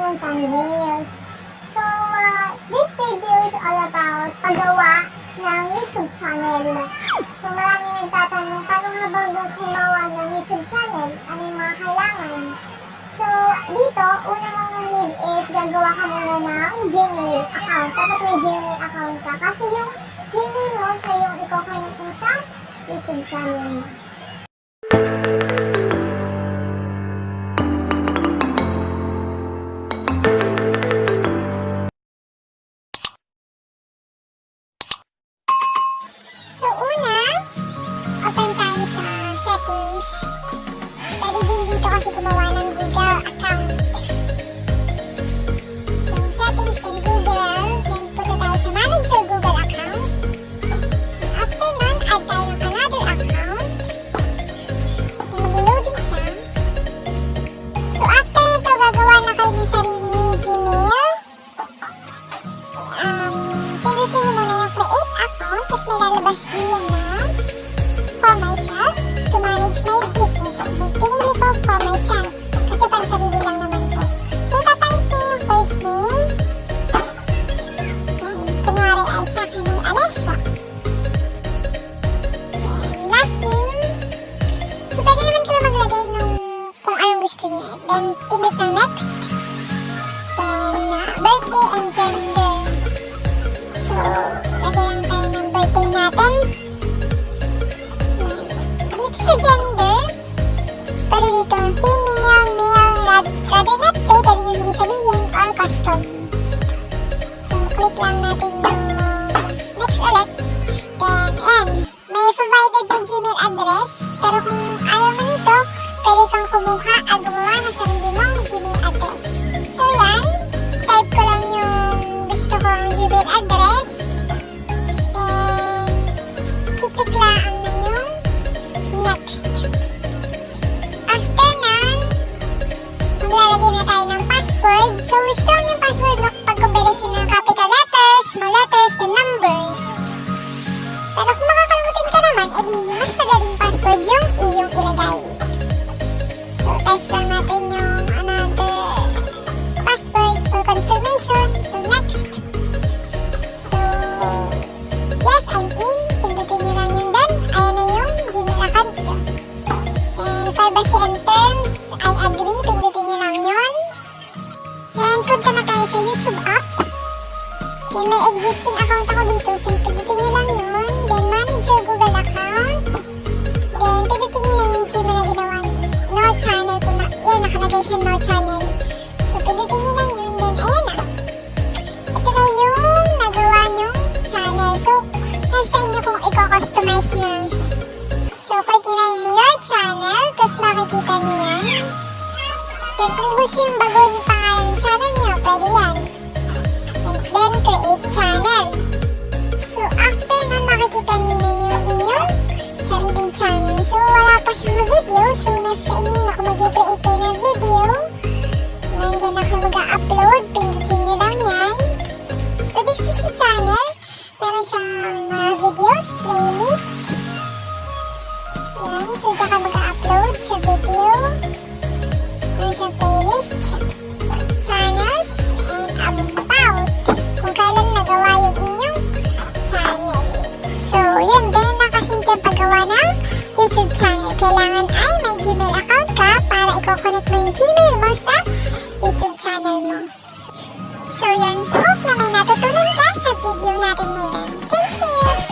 on Reels. So, uh, this video is all about paggawa ng YouTube channel. So, maraming nagtatanong, paano nga ba gumawa ng YouTube channel? Ano yung mga kailangan? So, dito, una mong need is gagawa ka muna ng Gmail account. Dapat may Gmail account ka. Kasi yung Gmail mo, siya yung i-connect mo sa YouTube channel mo. Dito kasi kung anong gusto niyo. Then, pindot ng next. Then, uh, birthday and gender. So, lagay password yung iyong ilagay. So, lang natin yung another password for confirmation. So, next. Yes, I'm in. Pindutin nyo lang. Ayan yung Gmail account ko. Then, privacy and terms, nyo lang yun. Then, punta na tayo sa YouTube app. Then, may existing account ako dito. So, pindutin nyo lang yun. Yan, nakalagay siya no channel. So, pindutin nyo lang yun. Then, ayan na. Ito na yung nagawa nyong channel. So, nasa inyo kung i-customize nyo lang siya. So, click nyo na your channel. Tapos makikita nyo yan. Then, kung gusto yung baguhin yung pangalan ng channel nyo, pwede yan. And then, create channel. So, after nun, makikita nyo na yung inyong sariling channel. So, wala pa siyang video. So, nasa inyo na kung mag-create Meron siyang mga videos, playlist. Yan. So, dyan ka mag-upload sa video. Meron siyang playlist, channels, and about. Kung kailan nagawa yung inyong channel. So, yun. Ganun lang kasimple paggawa ng YouTube channel. Kailangan ay may Gmail account ka para i-connect mo yung Gmail mo sa YouTube channel mo. So, yan